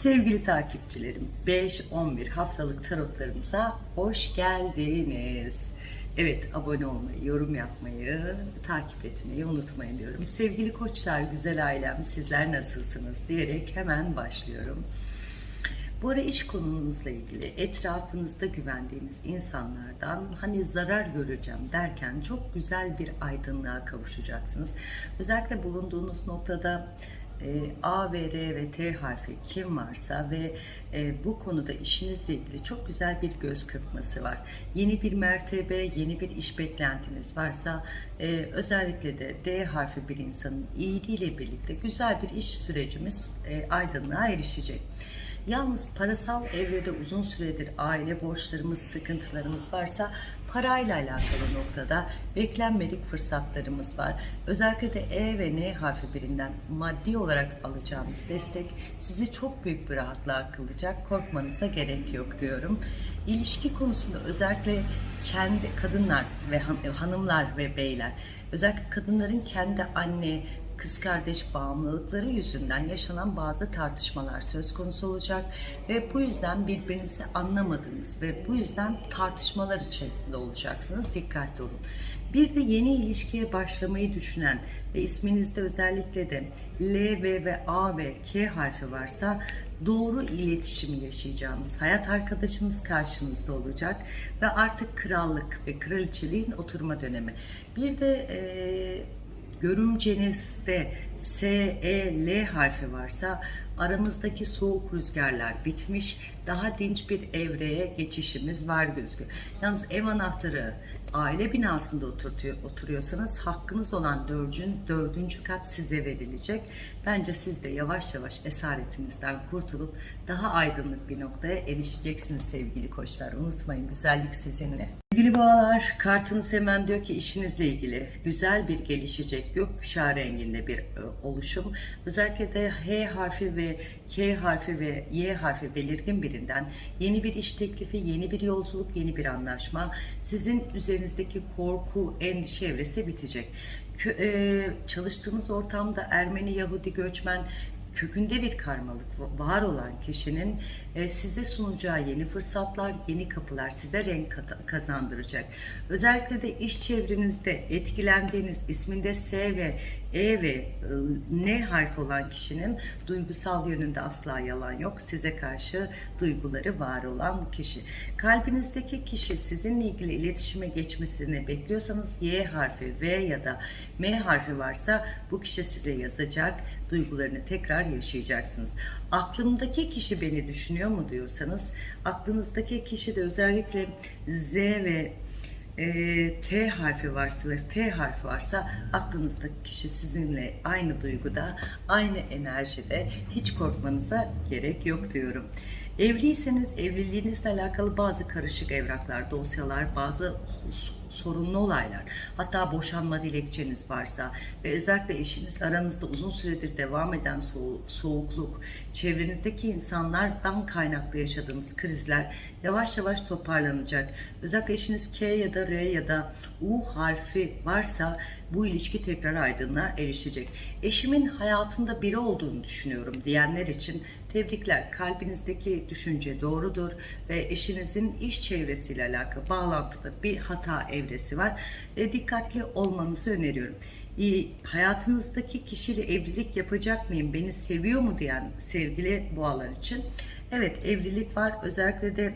Sevgili takipçilerim, 5-11 haftalık tarotlarımıza hoş geldiniz. Evet, abone olmayı, yorum yapmayı, takip etmeyi unutmayın diyorum. Sevgili koçlar, güzel ailem, sizler nasılsınız diyerek hemen başlıyorum. Bu ara iş konunuzla ilgili etrafınızda güvendiğiniz insanlardan hani zarar göreceğim derken çok güzel bir aydınlığa kavuşacaksınız. Özellikle bulunduğunuz noktada e, A ve R ve T harfi kim varsa ve e, bu konuda işinizle ilgili çok güzel bir göz kırpması var. Yeni bir mertebe, yeni bir iş beklentiniz varsa e, özellikle de D harfi bir insanın iyiliğiyle birlikte güzel bir iş sürecimiz e, aydınlığa erişecek. Yalnız parasal evrede uzun süredir aile borçlarımız, sıkıntılarımız varsa parayla alakalı noktada beklenmedik fırsatlarımız var. Özellikle de E ve N harfi birinden maddi olarak alacağınız destek sizi çok büyük bir rahatlığa kılacak. Korkmanıza gerek yok diyorum. İlişki konusunda özellikle kendi kadınlar ve han- hanımlar ve beyler özellikle kadınların kendi anne kız kardeş bağımlılıkları yüzünden yaşanan bazı tartışmalar söz konusu olacak ve bu yüzden birbirinizi anlamadığınız ve bu yüzden tartışmalar içerisinde olacaksınız. Dikkatli olun. Bir de yeni ilişkiye başlamayı düşünen ve isminizde özellikle de L, V ve A ve K harfi varsa doğru iletişimi yaşayacağınız hayat arkadaşınız karşınızda olacak ve artık krallık ve kraliçeliğin oturma dönemi. Bir de eee görümcenizde S, E, L harfi varsa aramızdaki soğuk rüzgarlar bitmiş, daha dinç bir evreye geçişimiz var gözüküyor. Yalnız ev anahtarı aile binasında oturuyorsanız hakkınız olan dördüncü, dördüncü kat size verilecek. Bence siz de yavaş yavaş esaretinizden kurtulup daha aydınlık bir noktaya erişeceksiniz sevgili koçlar. Unutmayın güzellik sizinle. Sevgili boğalar, kartınız hemen diyor ki işinizle ilgili güzel bir gelişecek gökkuşağı renginde bir e, oluşum. Özellikle de H harfi ve K harfi ve Y harfi belirgin birinden yeni bir iş teklifi, yeni bir yolculuk, yeni bir anlaşma. Sizin üzerinizdeki korku, endişe evresi bitecek. Kö- e, çalıştığınız ortamda Ermeni, Yahudi, göçmen kökünde bir karmalık var olan kişinin size sunacağı yeni fırsatlar, yeni kapılar size renk kazandıracak. Özellikle de iş çevrenizde etkilendiğiniz isminde S ve E ve e, N harfi olan kişinin duygusal yönünde asla yalan yok. Size karşı duyguları var olan kişi. Kalbinizdeki kişi sizinle ilgili iletişime geçmesini bekliyorsanız Y harfi, V ya da M harfi varsa bu kişi size yazacak. Duygularını tekrar yaşayacaksınız. Aklımdaki kişi beni düşünüyor mu diyorsanız aklınızdaki kişi de özellikle Z ve e, T harfi varsa ve F harfi varsa aklınızdaki kişi sizinle aynı duyguda, aynı enerjide hiç korkmanıza gerek yok diyorum. Evliyseniz evliliğinizle alakalı bazı karışık evraklar, dosyalar, bazı sorunlu olaylar, hatta boşanma dilekçeniz varsa ve özellikle eşinizle aranızda uzun süredir devam eden soğu- soğukluk, çevrenizdeki insanlardan kaynaklı yaşadığınız krizler yavaş yavaş toparlanacak. Özellikle eşiniz K ya da R ya da U harfi varsa bu ilişki tekrar aydınlığa erişecek. Eşimin hayatında biri olduğunu düşünüyorum diyenler için tebrikler. Kalbinizdeki düşünce doğrudur ve eşinizin iş çevresiyle alakalı bağlantıda bir hata evresi var. ve dikkatli olmanızı öneriyorum. Hayatınızdaki kişiyle evlilik yapacak mıyım, beni seviyor mu diyen sevgili boğalar için evet evlilik var. Özellikle de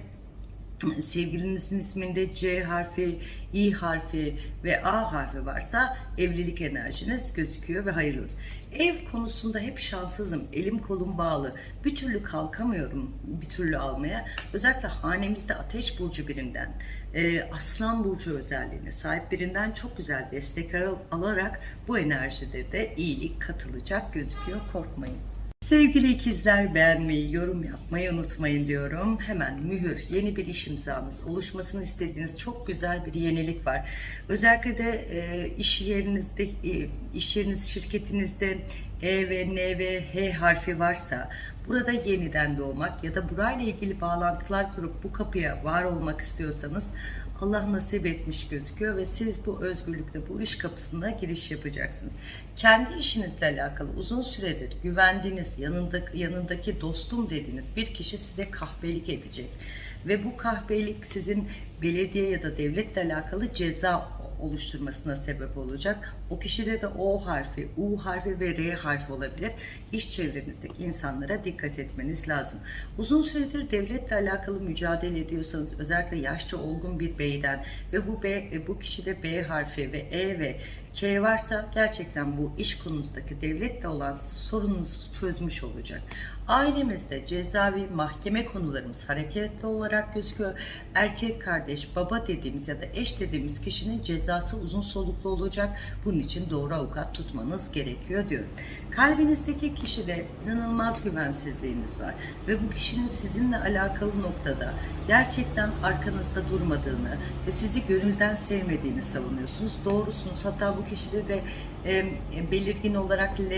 sevgilinizin isminde C harfi, İ harfi ve A harfi varsa evlilik enerjiniz gözüküyor ve hayırlı olsun. Ev konusunda hep şanssızım. Elim kolum bağlı. Bir türlü kalkamıyorum bir türlü almaya. Özellikle hanemizde ateş burcu birinden, e, aslan burcu özelliğine sahip birinden çok güzel destek al- alarak bu enerjide de iyilik katılacak gözüküyor. Korkmayın. Sevgili ikizler beğenmeyi, yorum yapmayı unutmayın diyorum. Hemen mühür, yeni bir iş imzanız, oluşmasını istediğiniz çok güzel bir yenilik var. Özellikle de e, iş yerinizde, e, iş yeriniz, şirketinizde E ve N ve H harfi varsa Burada yeniden doğmak ya da burayla ilgili bağlantılar kurup bu kapıya var olmak istiyorsanız Allah nasip etmiş gözüküyor ve siz bu özgürlükte bu iş kapısına giriş yapacaksınız. Kendi işinizle alakalı uzun süredir güvendiğiniz yanındaki, yanındaki dostum dediğiniz bir kişi size kahpelik edecek. Ve bu kahpelik sizin belediye ya da devletle alakalı ceza oluşturmasına sebep olacak. O kişide de O harfi, U harfi ve R harfi olabilir. İş çevrenizdeki insanlara dikkat etmeniz lazım. Uzun süredir devletle alakalı mücadele ediyorsanız özellikle yaşça olgun bir beyden ve bu B, bu kişide B harfi ve E ve K varsa gerçekten bu iş konunuzdaki devletle olan sorununuzu çözmüş olacak. Ailemizde cezavi mahkeme konularımız hareketli olarak gözüküyor. Erkek kardeş, baba dediğimiz ya da eş dediğimiz kişinin cezası uzun soluklu olacak. Bunun için doğru avukat tutmanız gerekiyor diyor. Kalbinizdeki kişide inanılmaz güvensizliğiniz var ve bu kişinin sizinle alakalı noktada gerçekten arkanızda durmadığını ve sizi gönülden sevmediğini savunuyorsunuz. Doğrusunuz. Hatta bu kişide de e, belirgin olarak L,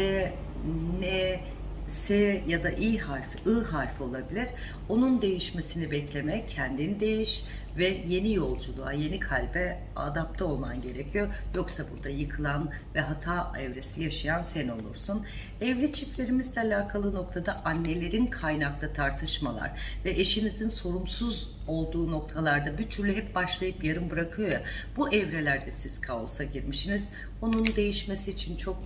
N, S ya da İ harfi, I harfi olabilir. Onun değişmesini bekleme, kendini değiş ve yeni yolculuğa, yeni kalbe adapte olman gerekiyor. Yoksa burada yıkılan ve hata evresi yaşayan sen olursun. Evli çiftlerimizle alakalı noktada annelerin kaynaklı tartışmalar ve eşinizin sorumsuz olduğu noktalarda bir türlü hep başlayıp yarım bırakıyor ya. Bu evrelerde siz kaosa girmişsiniz. Onun değişmesi için çok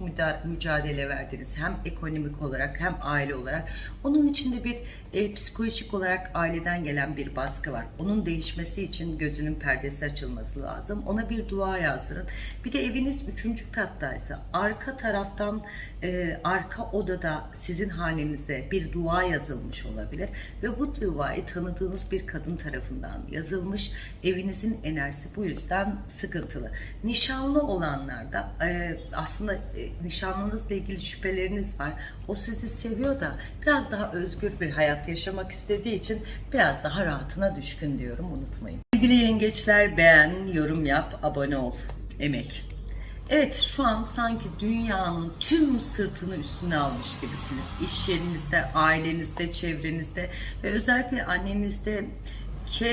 mücadele verdiniz. Hem ekonomik olarak hem aile olarak. Onun içinde bir e, psikolojik olarak aileden gelen bir baskı var. Onun değişmesi için gözünün perdesi açılması lazım. Ona bir dua yazdırın. Bir de eviniz üçüncü kattaysa arka taraftan e, arka odada sizin hanenize bir dua yazılmış olabilir ve bu duayı tanıdığınız bir kadın tarafından yazılmış. Evinizin enerjisi bu yüzden sıkıntılı. Nişanlı olanlarda e, aslında e, nişanlınızla ilgili şüpheleriniz var. O sizi seviyor da biraz daha özgür bir hayat yaşamak istediği için biraz daha rahatına düşkün diyorum unutmayın. Sevgili yengeçler beğen, yorum yap, abone ol. Emek. Evet şu an sanki dünyanın tüm sırtını üstüne almış gibisiniz. İş yerinizde, ailenizde, çevrenizde ve özellikle annenizde K,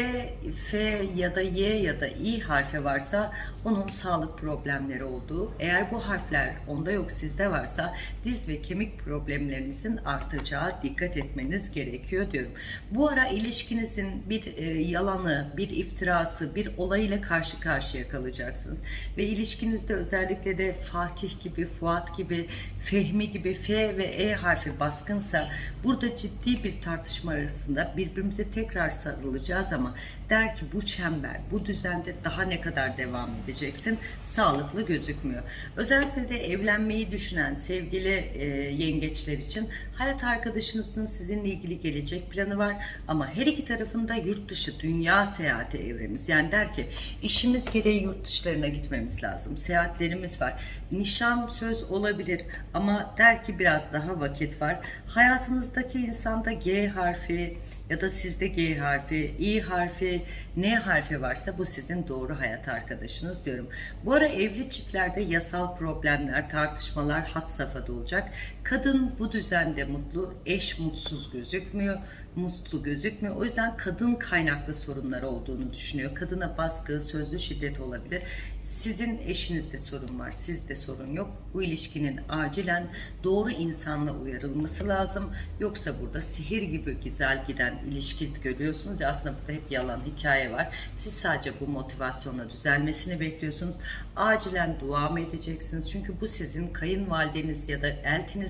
F ya da Y ya da I harfi varsa onun sağlık problemleri olduğu, eğer bu harfler onda yok sizde varsa diz ve kemik problemlerinizin artacağı dikkat etmeniz gerekiyor diyorum. Bu ara ilişkinizin bir e, yalanı, bir iftirası, bir olayla karşı karşıya kalacaksınız. Ve ilişkinizde özellikle de Fatih gibi, Fuat gibi, Fehmi gibi F ve E harfi baskınsa burada ciddi bir tartışma arasında birbirimize tekrar sarılacağız ama der ki bu çember, bu düzende daha ne kadar devam edeceksin? Sağlıklı gözükmüyor. Özellikle de evlenmeyi düşünen sevgili e, yengeçler için hayat arkadaşınızın sizinle ilgili gelecek planı var ama her iki tarafında yurt dışı dünya seyahati evremiz. Yani der ki işimiz gereği yurt dışlarına gitmemiz lazım. Seyahatlerimiz var. Nişan söz olabilir ama der ki biraz daha vakit var. Hayatınızdaki insanda G harfi, ya da sizde G harfi, I harfi, N harfi varsa bu sizin doğru hayat arkadaşınız diyorum. Bu ara evli çiftlerde yasal problemler, tartışmalar had safhada olacak. Kadın bu düzende mutlu, eş mutsuz gözükmüyor mutlu gözükmüyor. O yüzden kadın kaynaklı sorunlar olduğunu düşünüyor. Kadına baskı, sözlü şiddet olabilir. Sizin eşinizde sorun var, sizde sorun yok. Bu ilişkinin acilen doğru insanla uyarılması lazım. Yoksa burada sihir gibi güzel giden ilişki görüyorsunuz ya aslında burada hep yalan hikaye var. Siz sadece bu motivasyonla düzelmesini bekliyorsunuz. Acilen dua mı edeceksiniz? Çünkü bu sizin kayınvalideniz ya da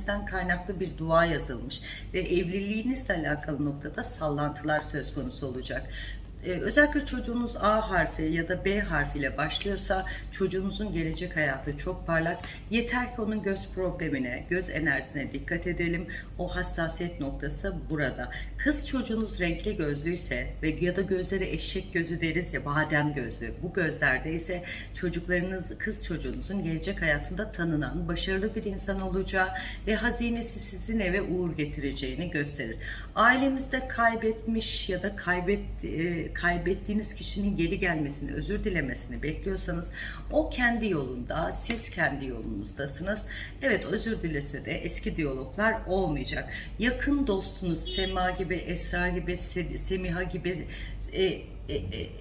eltinizden kaynaklı bir dua yazılmış ve evliliğinizle alakalı noktada sallantılar söz konusu olacak özellikle çocuğunuz A harfi ya da B harfiyle başlıyorsa çocuğunuzun gelecek hayatı çok parlak. Yeter ki onun göz problemine, göz enerjisine dikkat edelim. O hassasiyet noktası burada. Kız çocuğunuz renkli gözlüyse ve ya da gözleri eşek gözü deriz ya badem gözlü. Bu gözlerde ise çocuklarınız, kız çocuğunuzun gelecek hayatında tanınan, başarılı bir insan olacağı ve hazinesi sizin eve uğur getireceğini gösterir. Ailemizde kaybetmiş ya da kaybet e, kaybettiğiniz kişinin geri gelmesini, özür dilemesini bekliyorsanız o kendi yolunda, siz kendi yolunuzdasınız. Evet özür dilese de eski diyaloglar olmayacak. Yakın dostunuz Sema gibi, Esra gibi, Se- Semiha gibi e,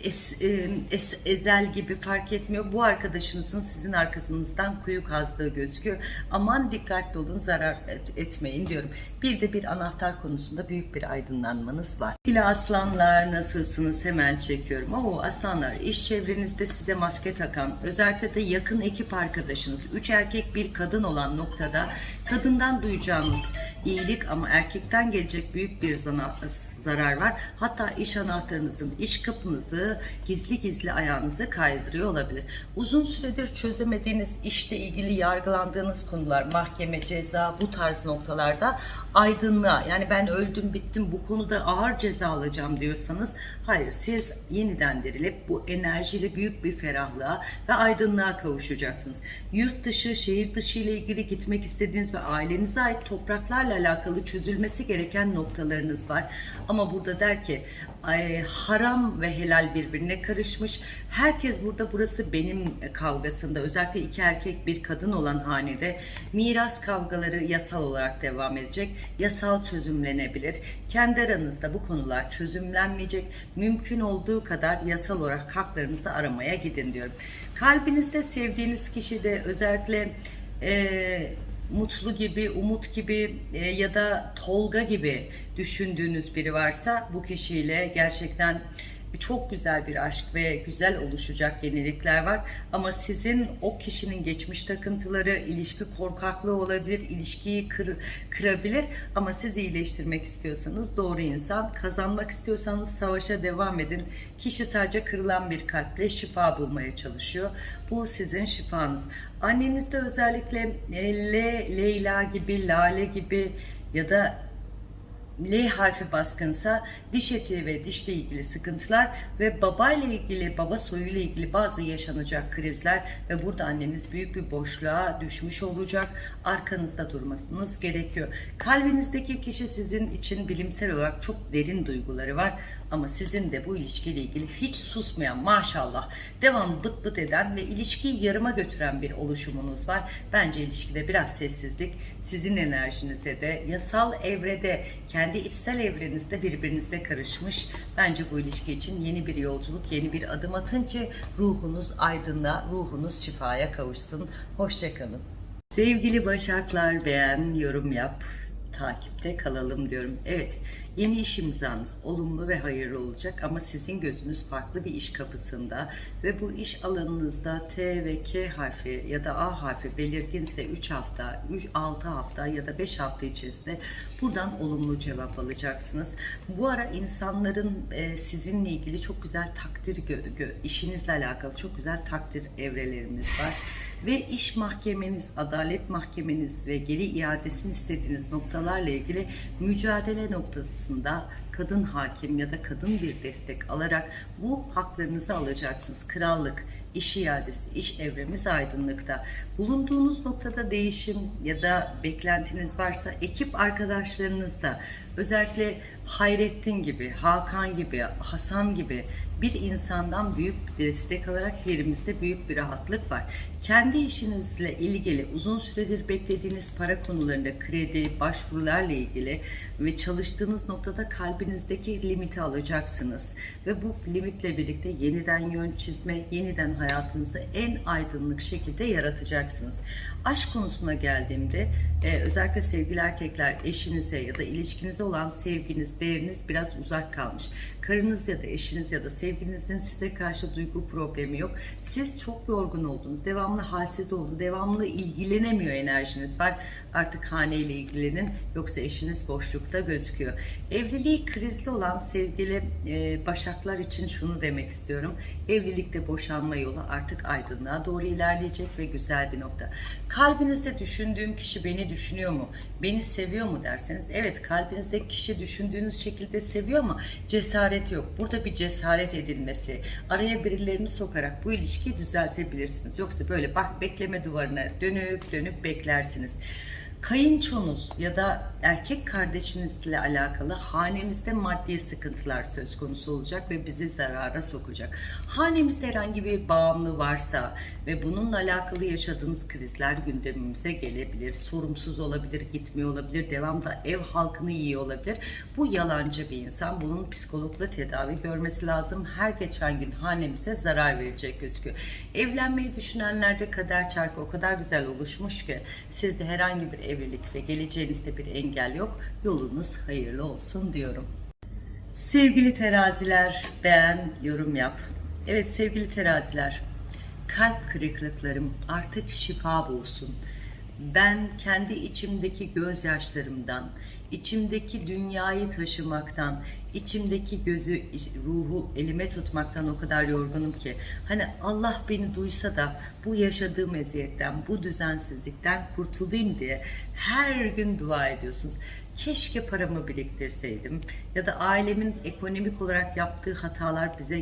es, e, es- ezel gibi fark etmiyor. Bu arkadaşınızın sizin arkasınızdan kuyu kazdığı gözüküyor. Aman dikkatli olun zarar et- etmeyin diyorum. Bir de bir anahtar konusunda büyük bir aydınlanmanız var. Sevgili aslanlar nasılsınız hemen çekiyorum. Oo aslanlar iş çevrenizde size maske takan özellikle de yakın ekip arkadaşınız üç erkek bir kadın olan noktada kadından duyacağınız iyilik ama erkekten gelecek büyük bir zana, zarar var. Hatta iş anahtarınızın, iş kapınızı gizli gizli ayağınızı kaydırıyor olabilir. Uzun süredir çözemediğiniz işle ilgili yargılandığınız konular, mahkeme, ceza bu tarz noktalarda aydınlığa yani ben öldüm bittim bu konuda ağır ceza alacağım diyorsanız hayır siz yeniden dirilip bu enerjiyle büyük bir ferahlığa ve aydınlığa kavuşacaksınız. Yurt dışı, şehir dışı ile ilgili gitmek istediğiniz ve ailenize ait topraklarla alakalı çözülmesi gereken noktalarınız var. Ama burada der ki haram ve helal birbirine karışmış. Herkes burada burası benim kavgasında özellikle iki erkek bir kadın olan hanede miras kavgaları yasal olarak devam edecek. Yasal çözümlenebilir. Kendi aranızda bu konular çözümlenmeyecek. Mümkün olduğu kadar yasal olarak haklarınızı aramaya gidin diyorum. Kalbinizde sevdiğiniz kişi de özellikle eee mutlu gibi, umut gibi e, ya da Tolga gibi düşündüğünüz biri varsa bu kişiyle gerçekten çok güzel bir aşk ve güzel oluşacak yenilikler var. Ama sizin o kişinin geçmiş takıntıları, ilişki korkaklığı olabilir, ilişkiyi kır, kırabilir. Ama siz iyileştirmek istiyorsanız doğru insan, kazanmak istiyorsanız savaşa devam edin. Kişi sadece kırılan bir kalple şifa bulmaya çalışıyor. Bu sizin şifanız. Annenizde özellikle Leyla gibi, Lale gibi ya da L harfi baskınsa diş eti ve dişle ilgili sıkıntılar ve babayla ilgili, baba soyuyla ilgili bazı yaşanacak krizler ve burada anneniz büyük bir boşluğa düşmüş olacak. Arkanızda durmanız gerekiyor. Kalbinizdeki kişi sizin için bilimsel olarak çok derin duyguları var. Ama sizin de bu ilişkiyle ilgili hiç susmayan maşallah devam bıt bıt eden ve ilişkiyi yarıma götüren bir oluşumunuz var. Bence ilişkide biraz sessizlik sizin enerjinize de yasal evrede kendi içsel evrenizde birbirinize karışmış. Bence bu ilişki için yeni bir yolculuk, yeni bir adım atın ki ruhunuz aydınla, ruhunuz şifaya kavuşsun. Hoşçakalın. Sevgili Başaklar beğen, yorum yap takipte kalalım diyorum. Evet, yeni iş imzanız olumlu ve hayırlı olacak ama sizin gözünüz farklı bir iş kapısında ve bu iş alanınızda T ve K harfi ya da A harfi belirginse 3 hafta, 3 6 hafta ya da 5 hafta içerisinde buradan olumlu cevap alacaksınız. Bu ara insanların e, sizinle ilgili çok güzel takdir gö- gö- işinizle alakalı çok güzel takdir evrelerimiz var ve iş mahkemeniz, adalet mahkemeniz ve geri iadesini istediğiniz noktalarla ilgili mücadele 있습니다. Kadın hakim ya da kadın bir destek alarak bu haklarınızı alacaksınız. Krallık, iş iadesi, iş evremiz aydınlıkta. Bulunduğunuz noktada değişim ya da beklentiniz varsa ekip arkadaşlarınızda özellikle Hayrettin gibi, Hakan gibi, Hasan gibi bir insandan büyük bir destek alarak yerimizde büyük bir rahatlık var. Kendi işinizle ilgili uzun süredir beklediğiniz para konularında kredi, başvurularla ilgili ve çalıştığınız noktada kalbinizdeki limiti alacaksınız. Ve bu limitle birlikte yeniden yön çizme, yeniden hayatınızı en aydınlık şekilde yaratacaksınız. Aşk konusuna geldiğimde e, özellikle sevgili erkekler eşinize ya da ilişkinize olan sevginiz, değeriniz biraz uzak kalmış. Karınız ya da eşiniz ya da sevgilinizin size karşı duygu problemi yok. Siz çok yorgun oldunuz, devamlı halsiz oldu, devamlı ilgilenemiyor enerjiniz var. Artık haneyle ilgilenin yoksa eşiniz boşlukta gözüküyor. Evliliği krizli olan sevgili e, başaklar için şunu demek istiyorum. Evlilikte boşanma yolu artık aydınlığa doğru ilerleyecek ve güzel bir nokta. Kalbinizde düşündüğüm kişi beni düşünüyor mu? Beni seviyor mu derseniz evet kalbinizdeki kişi düşündüğünüz şekilde seviyor ama cesaret yok. Burada bir cesaret edilmesi, araya birilerini sokarak bu ilişkiyi düzeltebilirsiniz. Yoksa böyle bak bekleme duvarına dönüp dönüp beklersiniz. Kayınçonuz ya da erkek kardeşinizle alakalı hanemizde maddi sıkıntılar söz konusu olacak ve bizi zarara sokacak. Hanemizde herhangi bir bağımlı varsa ve bununla alakalı yaşadığınız krizler gündemimize gelebilir. Sorumsuz olabilir, gitmiyor olabilir, devamlı ev halkını yiyor olabilir. Bu yalancı bir insan. Bunun psikologla tedavi görmesi lazım. Her geçen gün hanemize zarar verecek gözüküyor. Evlenmeyi düşünenlerde kader çarkı o kadar güzel oluşmuş ki sizde herhangi bir evlilik ve geleceğinizde bir engel yok. Yolunuz hayırlı olsun diyorum. Sevgili teraziler, beğen, yorum yap. Evet sevgili teraziler, kalp kırıklıklarım artık şifa bulsun. Ben kendi içimdeki gözyaşlarımdan, içimdeki dünyayı taşımaktan, içimdeki gözü, ruhu elime tutmaktan o kadar yorgunum ki. Hani Allah beni duysa da bu yaşadığım eziyetten, bu düzensizlikten kurtulayım diye her gün dua ediyorsunuz keşke paramı biriktirseydim ya da ailemin ekonomik olarak yaptığı hatalar bize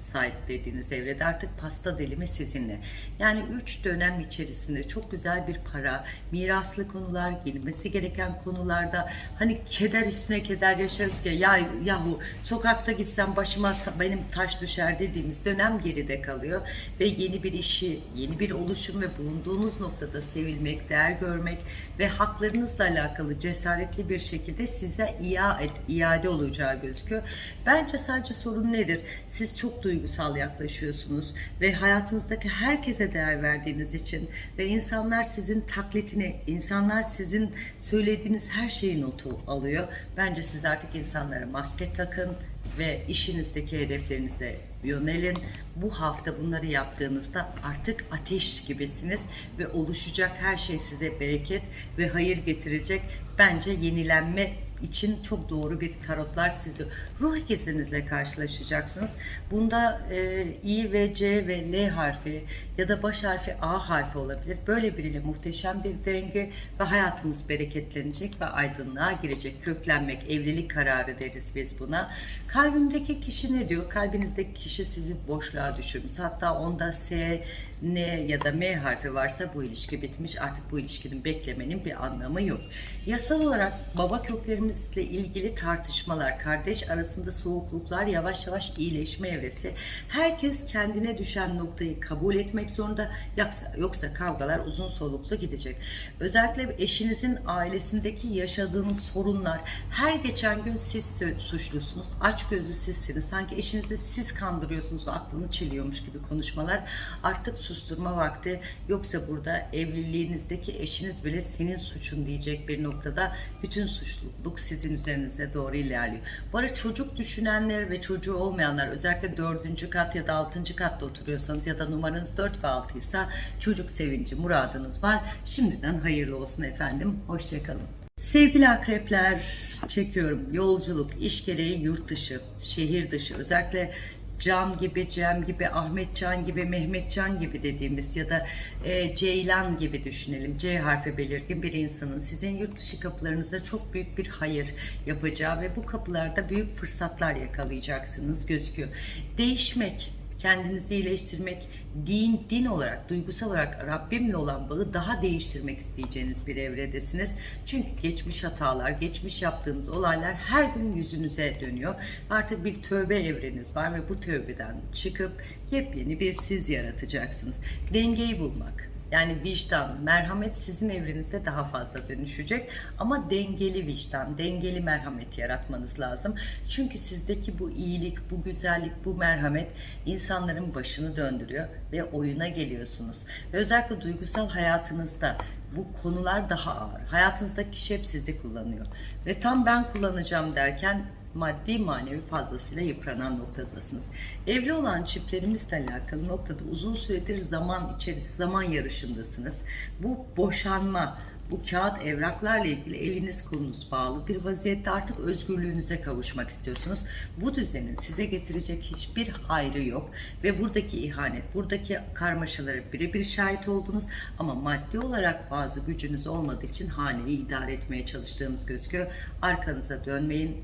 yansımasaydı dediğiniz evrede artık pasta dilimi sizinle. Yani 3 dönem içerisinde çok güzel bir para, miraslı konular, girmesi gereken konularda hani keder üstüne keder yaşarız ki ya yahu sokakta gitsem başıma benim taş düşer dediğimiz dönem geride kalıyor ve yeni bir işi, yeni bir oluşum ve bulunduğunuz noktada sevilmek, değer görmek ve haklarınızla alakalı cesaretli bir şekilde size iade, iade olacağı gözüküyor. Bence sadece sorun nedir? Siz çok duygusal yaklaşıyorsunuz ve hayatınızdaki herkese değer verdiğiniz için ve insanlar sizin taklitini, insanlar sizin söylediğiniz her şeyi notu alıyor. Bence siz artık insanlara maske takın ve işinizdeki hedeflerinize yönelin. Bu hafta bunları yaptığınızda artık ateş gibisiniz ve oluşacak her şey size bereket ve hayır getirecek. Bence yenilenme için çok doğru bir tarotlar sizi ruh ikizinizle karşılaşacaksınız. Bunda e, I ve C ve L harfi ya da baş harfi A harfi olabilir. Böyle biriyle muhteşem bir denge ve hayatımız bereketlenecek ve aydınlığa girecek. Köklenmek, evlilik kararı deriz biz buna. Kalbimdeki kişi ne diyor? Kalbinizdeki kişi sizi boşluğa düşürmüş. Hatta onda S, N ya da M harfi varsa bu ilişki bitmiş. Artık bu ilişkinin beklemenin bir anlamı yok. Yasal olarak baba köklerimizle ilgili tartışmalar, kardeş arasında soğukluklar yavaş yavaş iyileşme evresi. Herkes kendine düşen noktayı kabul etmek zorunda. Yoksa, yoksa kavgalar uzun soluklu gidecek. Özellikle eşinizin ailesindeki yaşadığınız sorunlar her geçen gün siz suçlusunuz. Aç gözlü sizsiniz. Sanki eşinizi siz kandırıyorsunuz ve aklını çeliyormuş gibi konuşmalar. Artık susturma vakti. Yoksa burada evliliğinizdeki eşiniz bile senin suçun diyecek bir noktada bütün suçluluk sizin üzerinize doğru ilerliyor. Bu arada çocuk düşünenler ve çocuğu olmayanlar özellikle dördüncü kat ya da altıncı katta oturuyorsanız ya da numaranız 4 ve 6 ise çocuk sevinci muradınız var. Şimdiden hayırlı olsun efendim. Hoşçakalın. Sevgili akrepler çekiyorum. Yolculuk, iş gereği yurt dışı, şehir dışı özellikle Can gibi, Cem gibi, Ahmet Can gibi, Mehmet Can gibi dediğimiz ya da e, Ceylan gibi düşünelim. C harfi belirgin bir insanın sizin yurt dışı kapılarınızda çok büyük bir hayır yapacağı ve bu kapılarda büyük fırsatlar yakalayacaksınız gözüküyor. Değişmek, kendinizi iyileştirmek, din, din olarak, duygusal olarak Rabbimle olan bağı daha değiştirmek isteyeceğiniz bir evredesiniz. Çünkü geçmiş hatalar, geçmiş yaptığınız olaylar her gün yüzünüze dönüyor. Artık bir tövbe evreniz var ve bu tövbeden çıkıp yepyeni bir siz yaratacaksınız. Dengeyi bulmak, yani vicdan, merhamet sizin evrenizde daha fazla dönüşecek. Ama dengeli vicdan, dengeli merhamet yaratmanız lazım. Çünkü sizdeki bu iyilik, bu güzellik, bu merhamet insanların başını döndürüyor ve oyuna geliyorsunuz. Ve özellikle duygusal hayatınızda bu konular daha ağır. Hayatınızdaki kişi hep sizi kullanıyor. Ve tam ben kullanacağım derken maddi manevi fazlasıyla yıpranan noktadasınız. Evli olan çiftlerimizle alakalı noktada uzun süredir zaman içerisinde zaman yarışındasınız. Bu boşanma, bu kağıt evraklarla ilgili eliniz kolunuz bağlı bir vaziyette artık özgürlüğünüze kavuşmak istiyorsunuz. Bu düzenin size getirecek hiçbir hayrı yok ve buradaki ihanet, buradaki karmaşaları birebir şahit oldunuz ama maddi olarak bazı gücünüz olmadığı için haneyi idare etmeye çalıştığınız gözüküyor. Arkanıza dönmeyin,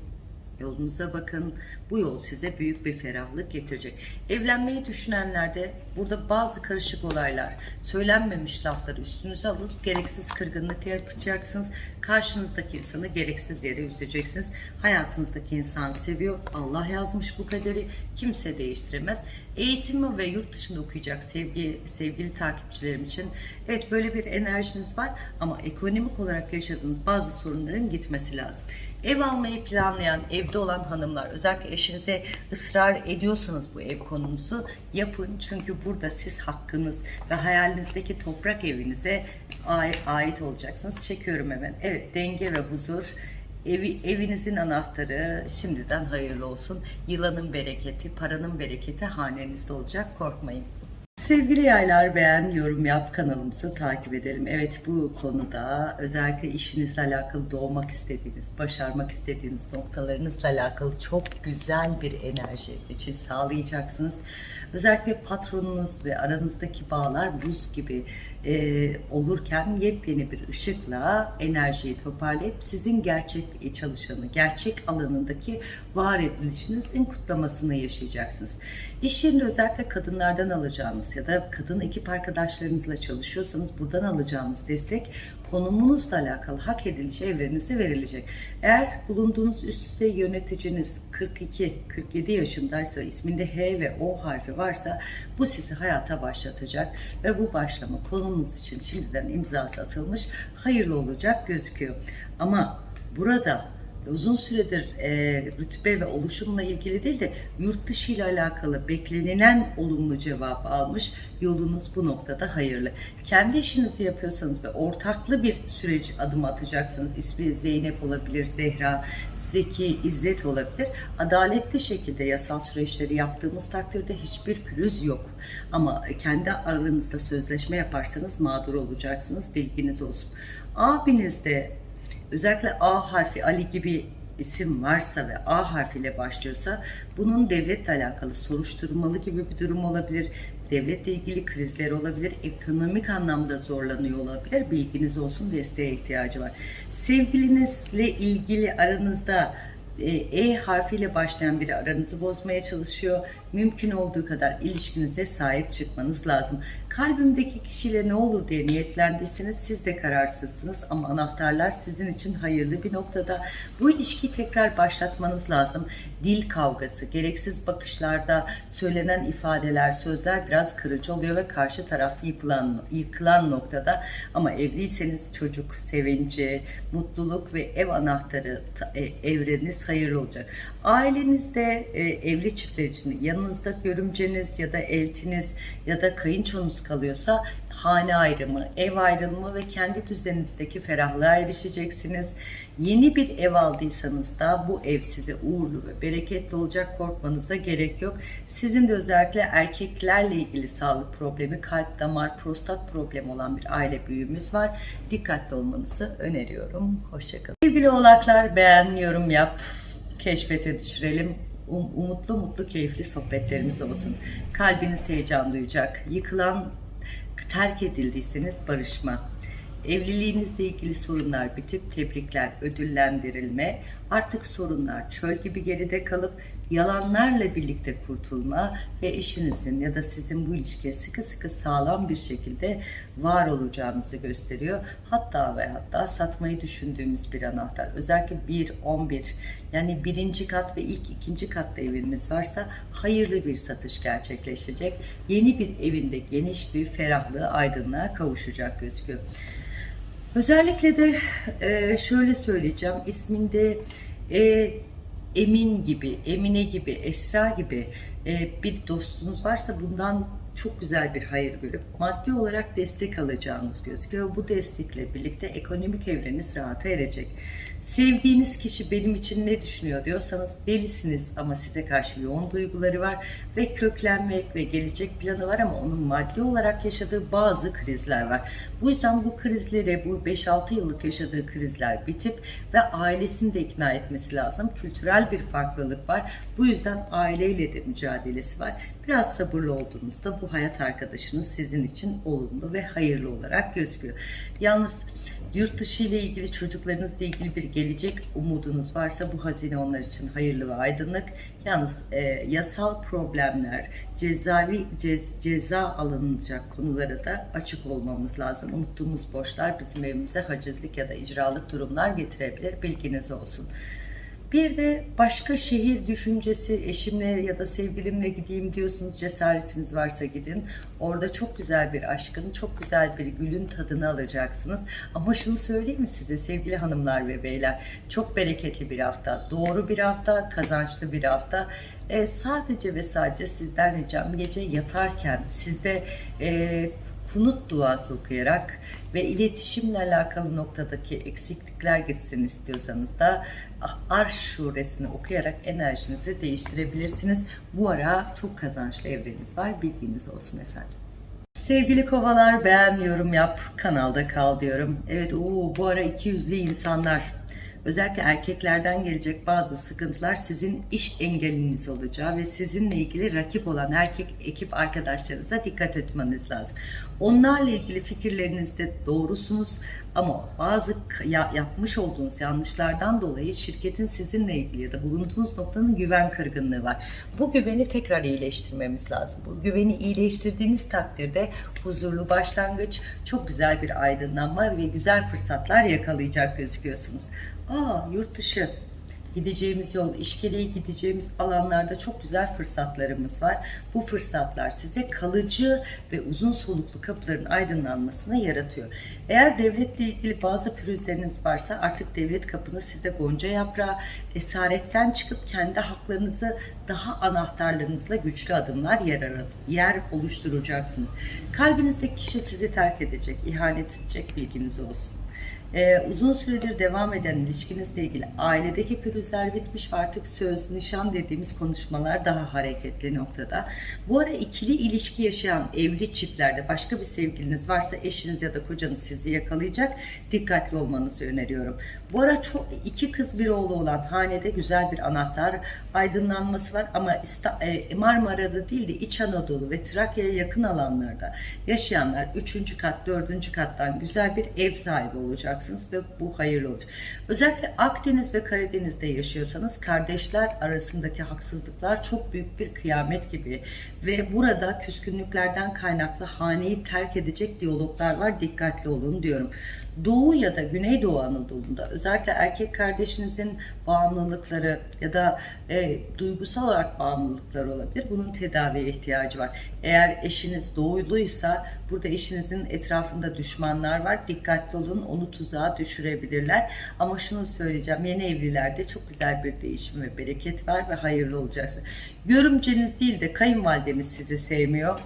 Yolunuza bakın. Bu yol size büyük bir ferahlık getirecek. Evlenmeyi düşünenlerde burada bazı karışık olaylar, söylenmemiş lafları üstünüze alıp gereksiz kırgınlık yapacaksınız. Karşınızdaki insanı gereksiz yere üzeceksiniz. Hayatınızdaki insan seviyor. Allah yazmış bu kaderi. Kimse değiştiremez. Eğitimi ve yurt dışında okuyacak sevgi, sevgili takipçilerim için evet böyle bir enerjiniz var ama ekonomik olarak yaşadığınız bazı sorunların gitmesi lazım. Ev almayı planlayan, evde olan hanımlar, özellikle eşinize ısrar ediyorsanız bu ev konunuzu yapın. Çünkü burada siz hakkınız ve hayalinizdeki toprak evinize ait olacaksınız. Çekiyorum hemen. Evet, denge ve huzur. Evi, evinizin anahtarı şimdiden hayırlı olsun. Yılanın bereketi, paranın bereketi hanenizde olacak. Korkmayın. Sevgili yaylar beğen, yorum yap, kanalımızı takip edelim. Evet bu konuda özellikle işinizle alakalı doğmak istediğiniz, başarmak istediğiniz noktalarınızla alakalı çok güzel bir enerji için sağlayacaksınız. Özellikle patronunuz ve aranızdaki bağlar buz gibi e, olurken yepyeni bir ışıkla enerjiyi toparlayıp sizin gerçek çalışanı, gerçek alanındaki var edilişinizin kutlamasını yaşayacaksınız. İş yerinde özellikle kadınlardan alacağınız ya da kadın ekip arkadaşlarınızla çalışıyorsanız buradan alacağınız destek konumunuzla alakalı hak ediliş evrenize verilecek. Eğer bulunduğunuz üst düzey yöneticiniz 42-47 yaşındaysa isminde H ve O harfi varsa bu sizi hayata başlatacak ve bu başlama konumuz için şimdiden imzası atılmış hayırlı olacak gözüküyor. Ama burada uzun süredir e, rütbe ve oluşumla ilgili değil de yurt dışı ile alakalı beklenilen olumlu cevap almış. Yolunuz bu noktada hayırlı. Kendi işinizi yapıyorsanız ve ortaklı bir süreç adım atacaksınız. İsmi Zeynep olabilir, Zehra, Zeki, İzzet olabilir. Adaletli şekilde yasal süreçleri yaptığımız takdirde hiçbir pürüz yok. Ama kendi aranızda sözleşme yaparsanız mağdur olacaksınız. Bilginiz olsun. Abinizde özellikle A harfi Ali gibi isim varsa ve A harfiyle başlıyorsa bunun devletle alakalı soruşturmalı gibi bir durum olabilir. Devletle ilgili krizler olabilir. Ekonomik anlamda zorlanıyor olabilir. Bilginiz olsun desteğe ihtiyacı var. Sevgilinizle ilgili aranızda e, e harfiyle başlayan biri aranızı bozmaya çalışıyor. Mümkün olduğu kadar ilişkinize sahip çıkmanız lazım. Kalbimdeki kişiyle ne olur diye niyetlendiyseniz siz de kararsızsınız ama anahtarlar sizin için hayırlı bir noktada. Bu ilişkiyi tekrar başlatmanız lazım. Dil kavgası, gereksiz bakışlarda söylenen ifadeler, sözler biraz kırıcı oluyor ve karşı taraf yıkılan, yıkılan noktada. Ama evliyseniz çocuk, sevinci, mutluluk ve ev anahtarı e, evreniz hayırlı olacak. Ailenizde e, evli çiftler için yanınızda görümceniz ya da eltiniz ya da kayınçonuz kalıyorsa hane ayrımı, ev ayrılımı ve kendi düzeninizdeki ferahlığa erişeceksiniz. Yeni bir ev aldıysanız da bu ev size uğurlu ve bereketli olacak korkmanıza gerek yok. Sizin de özellikle erkeklerle ilgili sağlık problemi, kalp damar, prostat problemi olan bir aile büyüğümüz var. Dikkatli olmanızı öneriyorum. Hoşçakalın. Sevgili oğlaklar beğen, yorum yap, keşfete düşürelim. Um, umutlu, mutlu, keyifli sohbetlerimiz olsun. Kalbiniz heyecan duyacak. Yıkılan, terk edildiyseniz barışma. Evliliğinizle ilgili sorunlar bitip tebrikler, ödüllendirilme, artık sorunlar çöl gibi geride kalıp yalanlarla birlikte kurtulma ve eşinizin ya da sizin bu ilişkiye sıkı sıkı sağlam bir şekilde var olacağınızı gösteriyor. Hatta ve hatta satmayı düşündüğümüz bir anahtar. Özellikle 1, 11 yani birinci kat ve ilk ikinci katta eviniz varsa hayırlı bir satış gerçekleşecek. Yeni bir evinde geniş bir ferahlığı, aydınlığa kavuşacak gözüküyor. Özellikle de e, şöyle söyleyeceğim isminde e, Emin gibi, Emine gibi, Esra gibi e, bir dostunuz varsa bundan çok güzel bir hayır görüp maddi olarak destek alacağınız gözüküyor. Bu destekle birlikte ekonomik evreniz rahata erecek. Sevdiğiniz kişi benim için ne düşünüyor diyorsanız delisiniz ama size karşı yoğun duyguları var ve köklenmek ve gelecek planı var ama onun maddi olarak yaşadığı bazı krizler var. Bu yüzden bu krizleri, bu 5-6 yıllık yaşadığı krizler bitip ve ailesini de ikna etmesi lazım. Kültürel bir farklılık var. Bu yüzden aileyle de mücadelesi var. Biraz sabırlı olduğunuzda bu hayat arkadaşınız sizin için olumlu ve hayırlı olarak gözüküyor. Yalnız yurt dışı ile ilgili çocuklarınızla ilgili bir gelecek umudunuz varsa bu hazine onlar için hayırlı ve aydınlık. Yalnız e, yasal problemler, cezavi cez, ceza alınacak konulara da açık olmamız lazım. Unuttuğumuz borçlar bizim evimize hacizlik ya da icralık durumlar getirebilir. Bilginiz olsun. Bir de başka şehir düşüncesi, eşimle ya da sevgilimle gideyim diyorsunuz, cesaretiniz varsa gidin. Orada çok güzel bir aşkın, çok güzel bir gülün tadını alacaksınız. Ama şunu söyleyeyim mi size sevgili hanımlar ve beyler, çok bereketli bir hafta, doğru bir hafta, kazançlı bir hafta. E, sadece ve sadece sizden ricam gece yatarken sizde e, kunut duası okuyarak ve iletişimle alakalı noktadaki eksiklikler gitsin istiyorsanız da Arş suresini okuyarak enerjinizi değiştirebilirsiniz. Bu ara çok kazançlı evreniz var. Bilginiz olsun efendim. Sevgili kovalar beğen, yorum yap, kanalda kal diyorum. Evet o bu ara iki yüzlü insanlar özellikle erkeklerden gelecek bazı sıkıntılar sizin iş engeliniz olacağı ve sizinle ilgili rakip olan erkek ekip arkadaşlarınıza dikkat etmeniz lazım. Onlarla ilgili fikirlerinizde doğrusunuz ama bazı ya, yapmış olduğunuz yanlışlardan dolayı şirketin sizinle ilgili ya da bulunduğunuz noktanın güven kırgınlığı var. Bu güveni tekrar iyileştirmemiz lazım. Bu güveni iyileştirdiğiniz takdirde huzurlu başlangıç, çok güzel bir aydınlanma ve güzel fırsatlar yakalayacak gözüküyorsunuz. Aa yurt dışı gideceğimiz yol, iş gereği gideceğimiz alanlarda çok güzel fırsatlarımız var. Bu fırsatlar size kalıcı ve uzun soluklu kapıların aydınlanmasını yaratıyor. Eğer devletle ilgili bazı pürüzleriniz varsa artık devlet kapınız size gonca yaprağı, esaretten çıkıp kendi haklarınızı daha anahtarlarınızla güçlü adımlar yer, yer oluşturacaksınız. Kalbinizdeki kişi sizi terk edecek, ihanet edecek bilginiz olsun ee, uzun süredir devam eden ilişkinizle ilgili ailedeki pürüzler bitmiş ve artık söz, nişan dediğimiz konuşmalar daha hareketli noktada. Bu ara ikili ilişki yaşayan evli çiftlerde başka bir sevgiliniz varsa eşiniz ya da kocanız sizi yakalayacak. Dikkatli olmanızı öneriyorum. Bu ara çok iki kız bir oğlu olan hanede güzel bir anahtar aydınlanması var ama e, Marmara'da değil de İç Anadolu ve Trakya'ya yakın alanlarda yaşayanlar 3. kat 4. kattan güzel bir ev sahibi olacaksınız ve bu hayırlı olacak. Özellikle Akdeniz ve Karadeniz'de yaşıyorsanız kardeşler arasındaki haksızlıklar çok büyük bir kıyamet gibi ve burada küskünlüklerden kaynaklı haneyi terk edecek diyaloglar var dikkatli olun diyorum. Doğu ya da Güneydoğu Anadolu'da özellikle erkek kardeşinizin bağımlılıkları ya da e, duygusal olarak bağımlılıkları olabilir. Bunun tedaviye ihtiyacı var. Eğer eşiniz doğuluysa burada eşinizin etrafında düşmanlar var. Dikkatli olun onu tuzağa düşürebilirler. Ama şunu söyleyeceğim yeni evlilerde çok güzel bir değişim ve bereket var ve hayırlı olacaksın. Görümceniz değil de kayınvalideniz sizi sevmiyor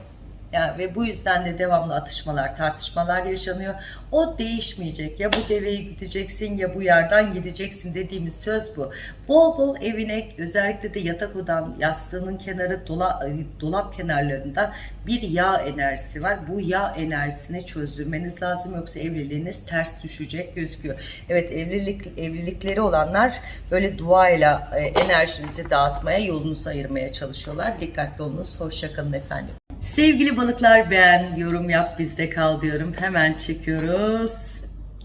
yani ve bu yüzden de devamlı atışmalar, tartışmalar yaşanıyor. O değişmeyecek. Ya bu deveyi güdeceksin ya bu yerden gideceksin dediğimiz söz bu. Bol bol evine özellikle de yatak odan yastığının kenarı dola, dolap kenarlarında bir yağ enerjisi var. Bu yağ enerjisini çözdürmeniz lazım yoksa evliliğiniz ters düşecek gözüküyor. Evet evlilik evlilikleri olanlar böyle duayla e, enerjinizi dağıtmaya, yolunuzu ayırmaya çalışıyorlar. Dikkatli olunuz. Hoşçakalın efendim. Sevgili balıklar beğen, yorum yap bizde kal diyorum. Hemen çekiyoruz.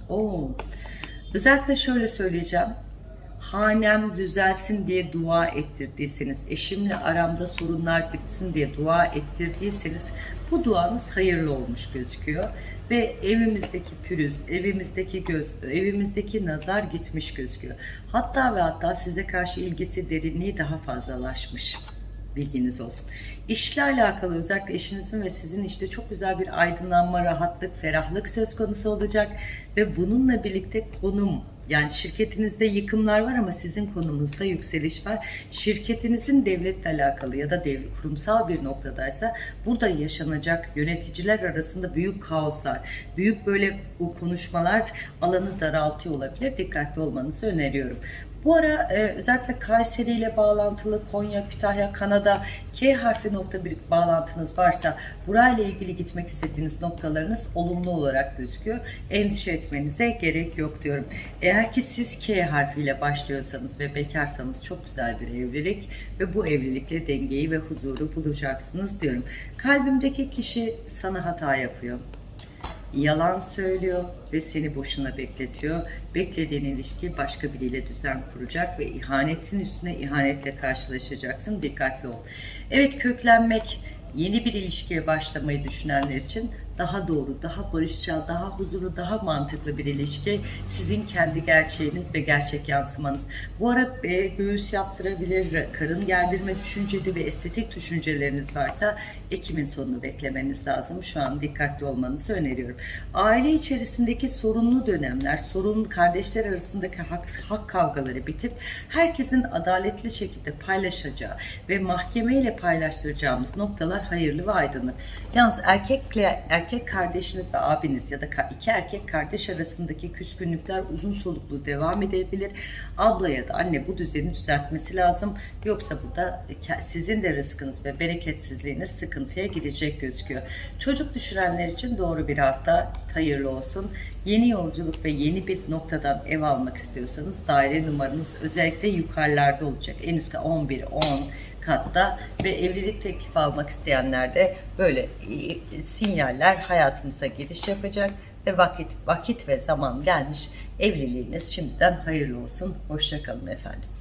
Oo. Özellikle şöyle söyleyeceğim. Hanem düzelsin diye dua ettirdiyseniz, eşimle aramda sorunlar bitsin diye dua ettirdiyseniz bu duanız hayırlı olmuş gözüküyor. Ve evimizdeki pürüz, evimizdeki göz, evimizdeki nazar gitmiş gözüküyor. Hatta ve hatta size karşı ilgisi, derinliği daha fazlalaşmış. Bilginiz olsun. İşle alakalı özellikle eşinizin ve sizin işte çok güzel bir aydınlanma, rahatlık, ferahlık söz konusu olacak ve bununla birlikte konum yani şirketinizde yıkımlar var ama sizin konumunuzda yükseliş var. Şirketinizin devletle alakalı ya da dev, kurumsal bir noktadaysa burada yaşanacak yöneticiler arasında büyük kaoslar, büyük böyle konuşmalar alanı daraltıyor olabilir. Dikkatli olmanızı öneriyorum. Bu ara e, özellikle Kayseri ile bağlantılı Konya, Kütahya, Kanada K harfi nokta bir bağlantınız varsa burayla ilgili gitmek istediğiniz noktalarınız olumlu olarak gözüküyor. Endişe etmenize gerek yok diyorum. Eğer ki siz K harfiyle başlıyorsanız ve bekarsanız çok güzel bir evlilik ve bu evlilikle dengeyi ve huzuru bulacaksınız diyorum. Kalbimdeki kişi sana hata yapıyor yalan söylüyor ve seni boşuna bekletiyor. Beklediğin ilişki başka biriyle düzen kuracak ve ihanetin üstüne ihanetle karşılaşacaksın. Dikkatli ol. Evet köklenmek, yeni bir ilişkiye başlamayı düşünenler için daha doğru, daha barışçıl, daha huzurlu, daha mantıklı bir ilişki sizin kendi gerçeğiniz ve gerçek yansımanız. Bu ara e, göğüs yaptırabilir, karın gerdirme düşünceli ve estetik düşünceleriniz varsa Ekim'in sonunu beklemeniz lazım. Şu an dikkatli olmanızı öneriyorum. Aile içerisindeki sorunlu dönemler, sorun kardeşler arasındaki hak, hak kavgaları bitip herkesin adaletli şekilde paylaşacağı ve mahkemeyle paylaştıracağımız noktalar hayırlı ve aydınlık. Yalnız erkekle erkek kardeşiniz ve abiniz ya da iki erkek kardeş arasındaki küskünlükler uzun soluklu devam edebilir. Abla ya da anne bu düzeni düzeltmesi lazım. Yoksa burada sizin de rızkınız ve bereketsizliğiniz sıkıntıya girecek gözüküyor. Çocuk düşürenler için doğru bir hafta hayırlı olsun. Yeni yolculuk ve yeni bir noktadan ev almak istiyorsanız daire numaranız özellikle yukarılarda olacak. En üstte 11, 10 katta ve evlilik teklifi almak isteyenler de böyle e, sinyaller hayatımıza giriş yapacak ve vakit vakit ve zaman gelmiş evliliğiniz şimdiden hayırlı olsun. Hoşçakalın efendim.